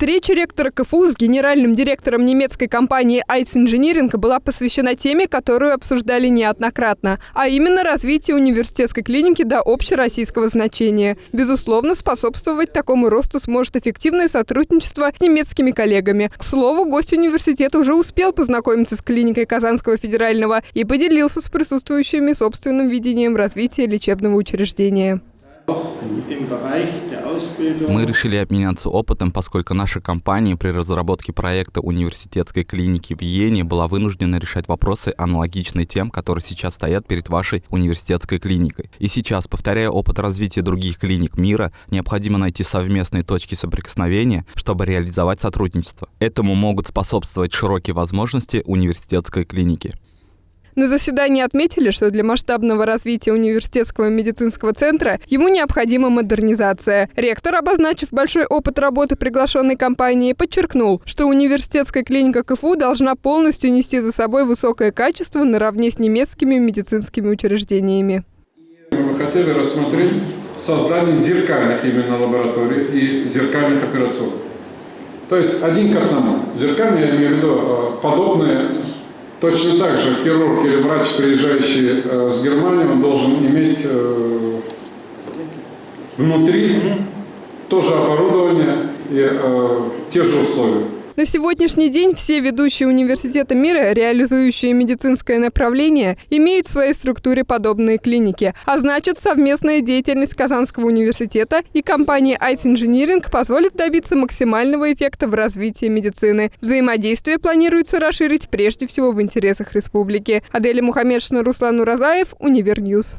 Встреча ректора КФУ с генеральным директором немецкой компании Ice Engineering была посвящена теме, которую обсуждали неоднократно, а именно развитие университетской клиники до общероссийского значения. Безусловно, способствовать такому росту сможет эффективное сотрудничество с немецкими коллегами. К слову, гость университета уже успел познакомиться с клиникой Казанского федерального и поделился с присутствующими собственным видением развития лечебного учреждения. Мы решили обменяться опытом, поскольку наша компания при разработке проекта университетской клиники в Йене была вынуждена решать вопросы, аналогичные тем, которые сейчас стоят перед вашей университетской клиникой. И сейчас, повторяя опыт развития других клиник мира, необходимо найти совместные точки соприкосновения, чтобы реализовать сотрудничество. Этому могут способствовать широкие возможности университетской клиники. На заседании отметили, что для масштабного развития университетского медицинского центра ему необходима модернизация. Ректор, обозначив большой опыт работы приглашенной компании, подчеркнул, что университетская клиника КФУ должна полностью нести за собой высокое качество наравне с немецкими медицинскими учреждениями. Мы хотели рассмотреть создание зеркальных именно лабораторий и зеркальных операционных. То есть один к одному. Зеркальные, я имею в виду, э, подобные Точно так же хирург или врач, приезжающий э, с Германии, он должен иметь э, внутри тоже оборудование и э, те же условия. На сегодняшний день все ведущие университеты мира, реализующие медицинское направление, имеют в своей структуре подобные клиники. А значит, совместная деятельность Казанского университета и компании Ice Engineering позволит добиться максимального эффекта в развитии медицины. Взаимодействие планируется расширить прежде всего в интересах республики. Аделя Мухаммедшина, Руслан Уразаев, Univer News.